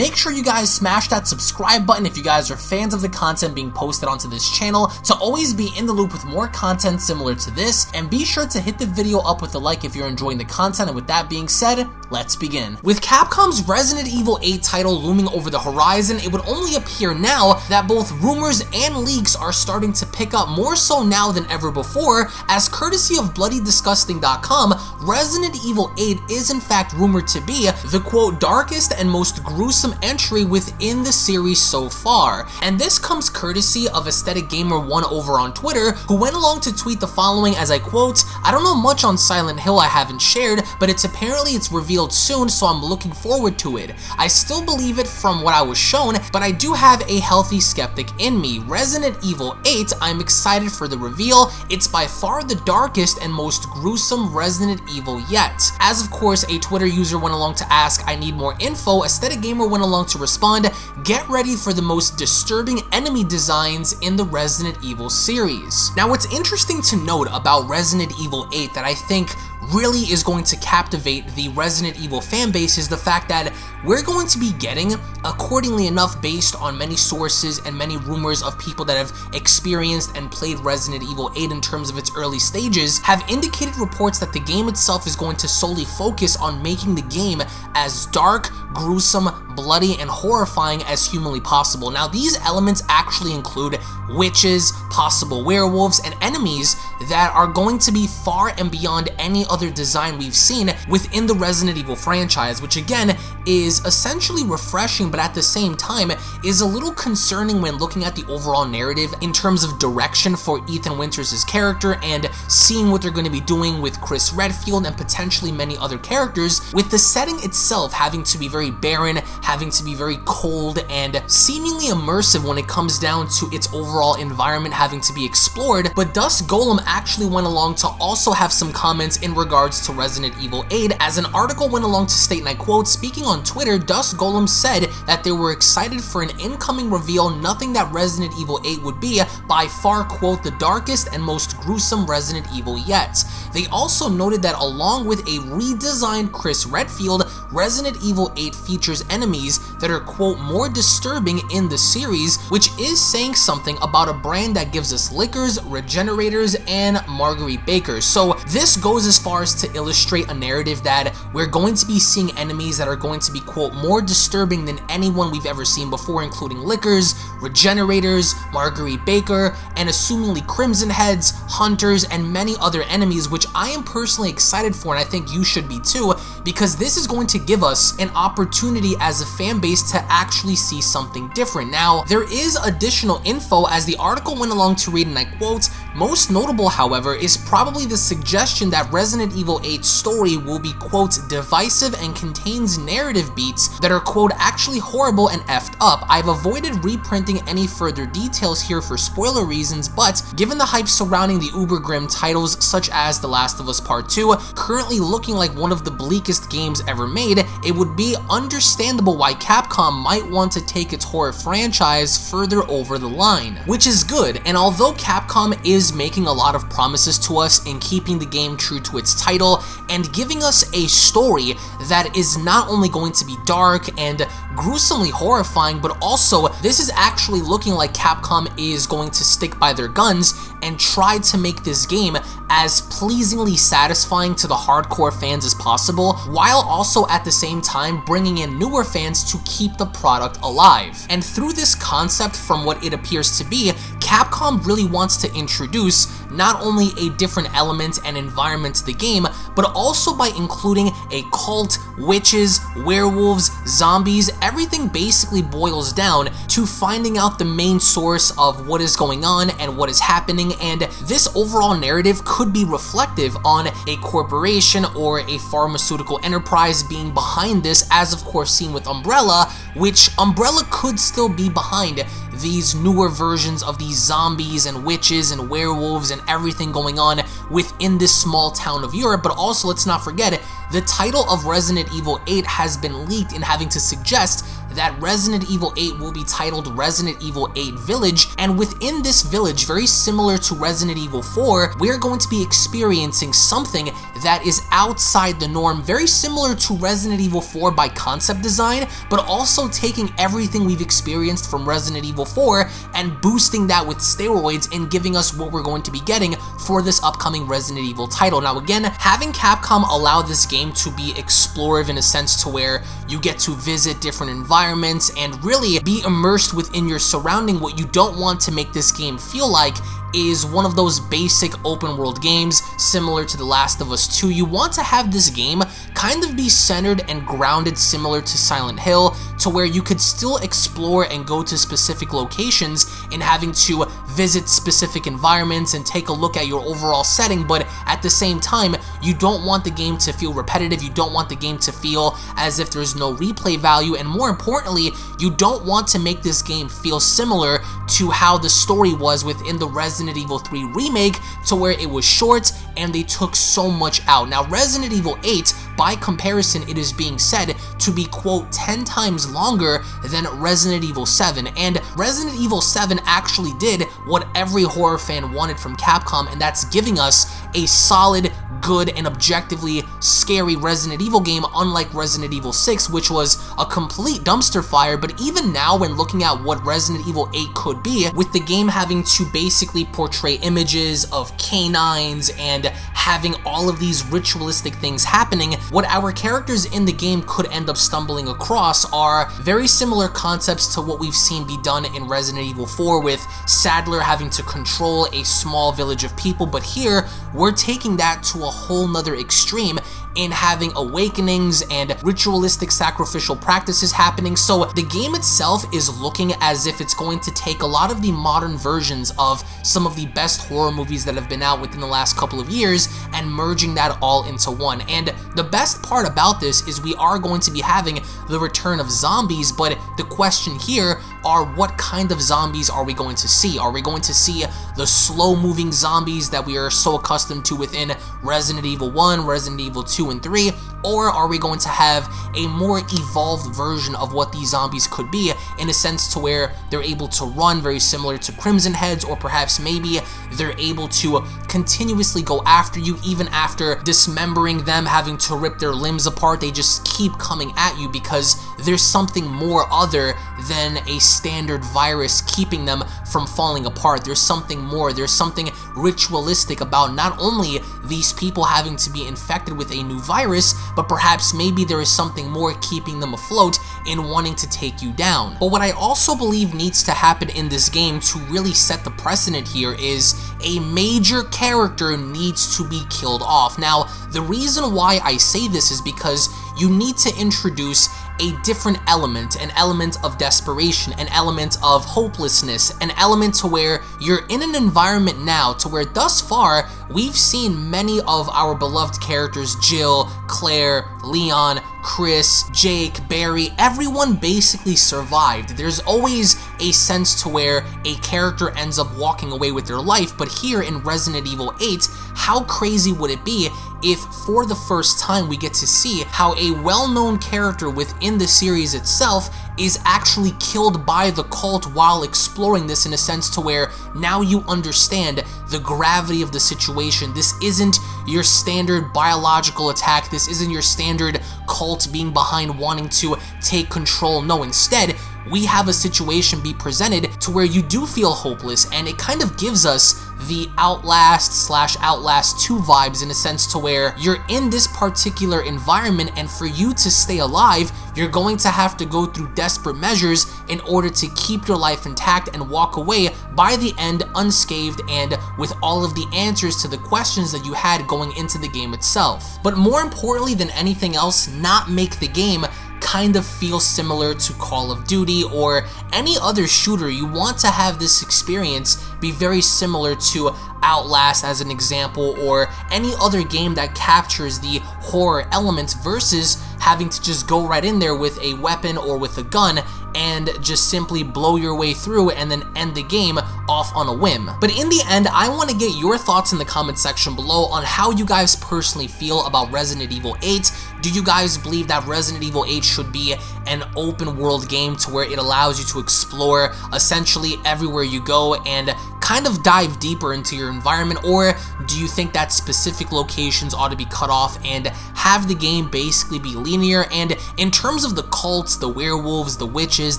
make sure you guys smash that subscribe button if you guys are fans of the content being posted onto this channel to always be in the loop with more content similar to this, and be sure to hit the video up with a like if you're enjoying the content, and with that being said, let's begin. With Capcom's Resident Evil 8 title looming over the horizon, it would only appear now that both rumors and leaks are starting to pick up more so now than ever before, as courtesy of BloodyDisgusting.com, Resident Evil 8 is in fact rumored to be the quote darkest and most gruesome entry within the series so far. And this comes courtesy of Aesthetic Gamer 1 over on Twitter, who went along to tweet the following as I quote, I don't know much on Silent Hill I haven't shared, but it's apparently it's revealed soon, so I'm looking forward to it. I still believe it from what I was shown, but I do have a healthy skeptic in me. Resident Evil 8, I'm excited for the reveal. It's by far the darkest and most gruesome Resident Evil yet. As of course, a Twitter user went along to ask, I need more info, Aesthetic Gamer went along to respond, get ready for the most disturbing enemy designs in the Resident Evil series. Now what's interesting to note about Resident Evil 8 that I think really is going to captivate the Resident Evil fanbase is the fact that we're going to be getting, accordingly enough based on many sources and many rumors of people that have experienced and played Resident Evil 8 in terms of its early stages, have indicated reports that the game itself is going to solely focus on making the game as dark, gruesome, bloody, and horrifying as humanly possible. Now, these elements actually include witches, possible werewolves, and enemies that are going to be far and beyond any other design we've seen within the Resident Evil franchise, which again is essentially refreshing, but at the same time is a little concerning when looking at the overall narrative in terms of direction for Ethan Winters' character and seeing what they're going to be doing with Chris Redfield and potentially many other characters, with the setting itself having to be very barren, having to be very cold, and seemingly immersive when it comes down to its overall environment having to be explored, but Dusk Golem actually went along to also have some comments in regards to Resident Evil 8, as an article went along to state, and I quote, speaking on Twitter, Dusk Golem said that they were excited for an incoming reveal, nothing that Resident Evil 8 would be, by far, quote, the darkest and most gruesome Resident Evil yet. They also noted that along with a redesigned Chris Redfield, Resident Evil 8 features enemies that are, quote, more disturbing in the series, which is saying something about a brand that gives us lickers, regenerators, and Marguerite Baker. So this goes as far as to illustrate a narrative that we're going to be seeing enemies that are going to be, quote, more disturbing than anyone we've ever seen before, including lickers, regenerators, Marguerite Baker, and assumingly Crimson Heads, Hunters, and many other enemies, which I am personally excited for, and I think you should be too, because this is going to give us an opportunity as a fan base to actually see something different. Now, there is additional info as the article went along to read, and I quote, most notable, however, is probably the suggestion that Resident Evil 8's story will be, quote, divisive and contains narrative beats that are, quote, actually horrible and effed up. I've avoided reprinting any further details here for spoiler reasons, but given the hype surrounding the uber grim titles such as The Last of Us Part 2, currently looking like one of the bleakest games ever made, it would be understandable why Capcom might want to take its horror franchise further over the line, which is good, and although Capcom is is making a lot of promises to us in keeping the game true to its title and giving us a story that is not only going to be dark and gruesomely horrifying, but also this is actually looking like Capcom is going to stick by their guns and try to make this game as pleasingly satisfying to the hardcore fans as possible, while also at the same time bringing in newer fans to keep the product alive. And through this concept, from what it appears to be, Capcom really wants to introduce not only a different element and environment to the game, but also by including a cult, witches, werewolves, zombies, everything basically boils down to finding out the main source of what is going on and what is happening, and this overall narrative could be reflective on a corporation or a pharmaceutical enterprise being behind this, as of course seen with Umbrella, which Umbrella could still be behind these newer versions of these zombies and witches and werewolves and everything going on within this small town of Europe, but also let's not forget the title of Resident Evil 8 has been leaked in having to suggest that Resident Evil 8 will be titled Resident Evil 8 Village, and within this village, very similar to Resident Evil 4, we're going to be experiencing something that is outside the norm, very similar to Resident Evil 4 by concept design, but also taking everything we've experienced from Resident Evil 4 and boosting that with steroids and giving us what we're going to be getting for this upcoming Resident Evil title. Now again, having Capcom allow this game to be explorative in a sense to where you get to visit different environments and really be immersed within your surrounding, what you don't want to make this game feel like is one of those basic open world games similar to The Last of Us 2. You want to have this game kind of be centered and grounded similar to Silent Hill to where you could still explore and go to specific locations and having to visit specific environments and take a look at your overall setting, but at the same time, you don't want the game to feel repetitive, you don't want the game to feel as if there's no replay value, and more importantly, you don't want to make this game feel similar to how the story was within the Resident Evil 3 remake to where it was short and they took so much out. Now, Resident Evil 8, by comparison, it is being said to be, quote, 10 times longer than Resident Evil 7, and Resident Evil 7 actually did what every horror fan wanted from Capcom, and that's giving us a solid, good, and objectively scary Resident Evil game, unlike Resident Evil 6, which was a complete dumpster fire, but even now when looking at what Resident Evil 8 could be, with the game having to basically portray images of canines and having all of these ritualistic things happening, what our characters in the game could end up stumbling across are very similar concepts to what we've seen be done in Resident Evil 4 with Saddler having to control a small village of people, but here we're taking that to a whole nother extreme in having awakenings and ritualistic sacrificial practices happening. So the game itself is looking as if it's going to take a lot of the modern versions of some of the best horror movies that have been out within the last couple of years and merging that all into one. And the best part about this is we are going to be having the return of zombies, but the question here are what kind of zombies are we going to see? Are we going to see the slow moving zombies that we are so accustomed to within Resident Evil 1, Resident Evil 2, 2 and 3, or are we going to have a more evolved version of what these zombies could be in a sense to where they're able to run very similar to Crimson Heads, or perhaps maybe they're able to continuously go after you even after dismembering them, having to rip their limbs apart, they just keep coming at you because there's something more other than a standard virus keeping them from falling apart. There's something more, there's something ritualistic about not only these people having to be infected with a new virus, but perhaps maybe there is something more keeping them afloat and wanting to take you down. But what I also believe needs to happen in this game to really set the precedent here is a major character needs to be killed off. Now, the reason why I say this is because you need to introduce a different element, an element of desperation, an element of hopelessness, an element to where you're in an environment now to where thus far we've seen many of our beloved characters, Jill, Claire, Leon, Chris, Jake, Barry, everyone basically survived. There's always a sense to where a character ends up walking away with their life, but here in Resident Evil 8, how crazy would it be if for the first time we get to see how a well-known character within the series itself is actually killed by the cult while exploring this in a sense to where now you understand the gravity of the situation. This isn't your standard biological attack. This isn't your standard cult being behind wanting to take control. No, instead, we have a situation be presented to where you do feel hopeless and it kind of gives us the Outlast slash Outlast 2 vibes in a sense to where you're in this particular environment and for you to stay alive, you're going to have to go through desperate measures in order to keep your life intact and walk away by the end unscathed and with all of the answers to the questions that you had going into the game itself. But more importantly than anything else, not make the game kind of feels similar to Call of Duty or any other shooter, you want to have this experience be very similar to Outlast as an example or any other game that captures the horror elements versus having to just go right in there with a weapon or with a gun and just simply blow your way through and then end the game off on a whim. But in the end, I want to get your thoughts in the comment section below on how you guys personally feel about Resident Evil 8. Do you guys believe that Resident Evil 8 should be an open world game to where it allows you to explore essentially everywhere you go and kind of dive deeper into your environment or do you think that specific locations ought to be cut off and have the game basically be linear and in terms of the cults, the werewolves, the witches,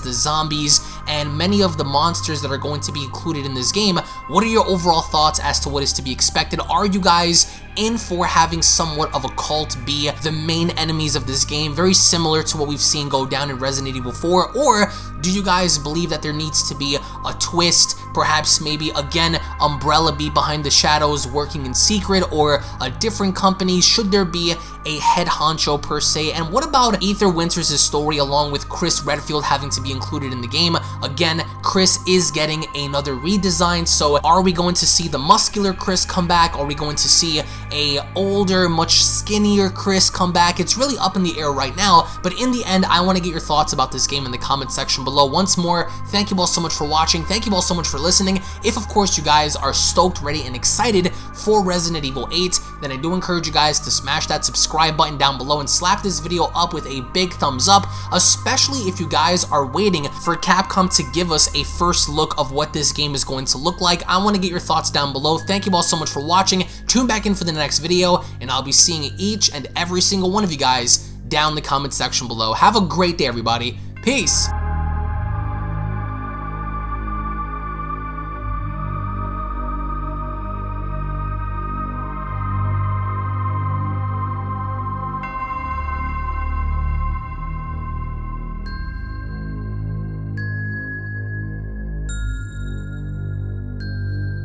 the zombies, and many of the monsters that are going to be included in this game, what are your overall thoughts as to what is to be expected? Are you guys in for having somewhat of a cult be the main enemies of this game, very similar to what we've seen go down in Resident Evil 4, or do you guys believe that there needs to be a twist, perhaps maybe again Umbrella be behind the shadows working in secret, or a different company? Should there be a head honcho per se? And what about Ethan Winters' story along with Chris Redfield having to be included in the game? Again, Chris is getting another redesign, so are we going to see the muscular Chris come back? Are we going to see a older, much skinnier Chris come back? It's really up in the air right now, but in the end, I want to get your thoughts about this game in the comment section below. Once more, thank you all so much for watching. Thank you all so much for listening. If, of course, you guys are stoked, ready, and excited for Resident Evil 8, then I do encourage you guys to smash that subscribe button down below and slap this video up with a big thumbs up, especially if you guys are waiting for Capcom to give us a first look of what this game is going to look like. I want to get your thoughts down below. Thank you all so much for watching. Tune back in for the next video, and I'll be seeing each and every single one of you guys down in the comment section below. Have a great day, everybody. Peace!